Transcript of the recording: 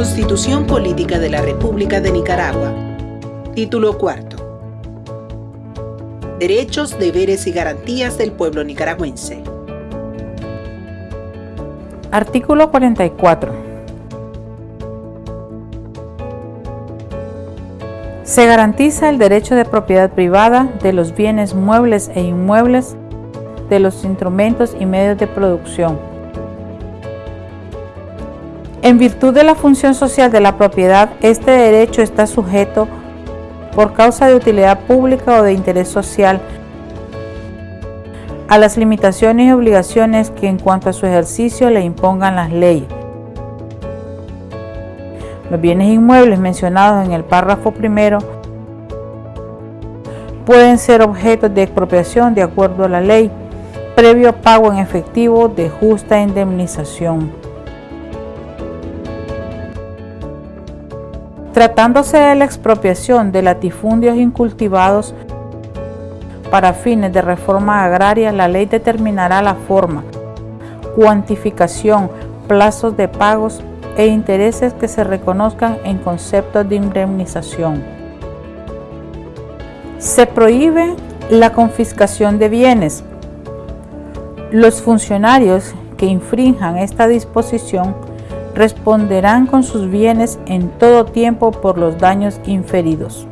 Constitución Política de la República de Nicaragua. Título cuarto. Derechos, deberes y garantías del pueblo nicaragüense. Artículo 44. Se garantiza el derecho de propiedad privada de los bienes muebles e inmuebles, de los instrumentos y medios de producción. En virtud de la función social de la propiedad, este derecho está sujeto por causa de utilidad pública o de interés social a las limitaciones y obligaciones que en cuanto a su ejercicio le impongan las leyes. Los bienes inmuebles mencionados en el párrafo primero pueden ser objetos de expropiación de acuerdo a la ley, previo pago en efectivo de justa indemnización. Tratándose de la expropiación de latifundios incultivados para fines de reforma agraria, la ley determinará la forma, cuantificación, plazos de pagos e intereses que se reconozcan en conceptos de indemnización. Se prohíbe la confiscación de bienes. Los funcionarios que infrinjan esta disposición responderán con sus bienes en todo tiempo por los daños inferidos.